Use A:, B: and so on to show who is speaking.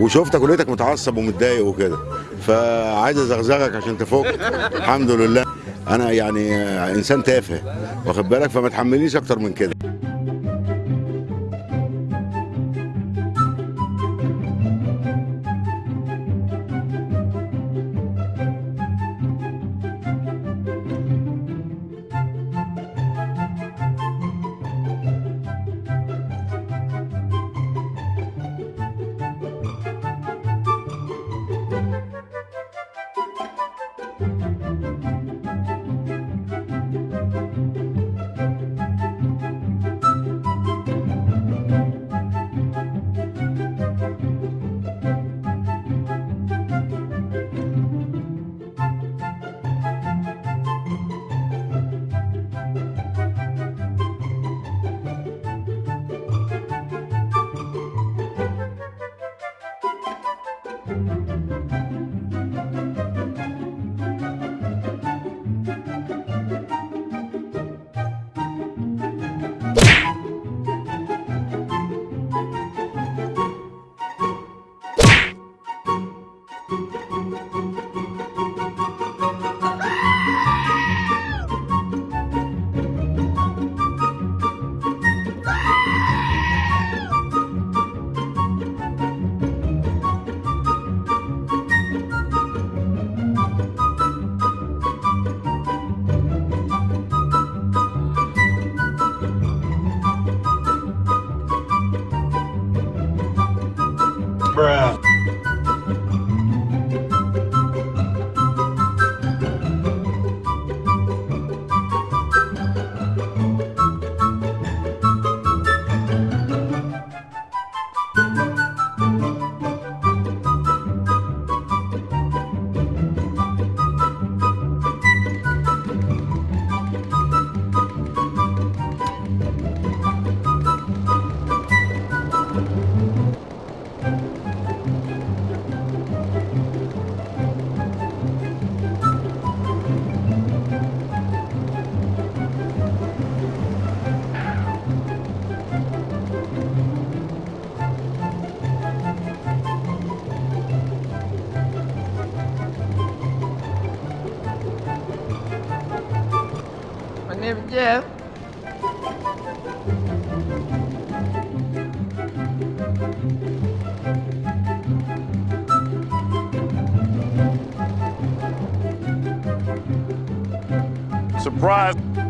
A: وشفتك ولقيتك متعصب ومتضايق وكده. فعايز أزغزغك عشان تفك. الحمد لله. أنا يعني إنسان تافه. واخد بالك؟ فما تحملنيش أكتر من كده.
B: Música name Jeff.
C: Surprise!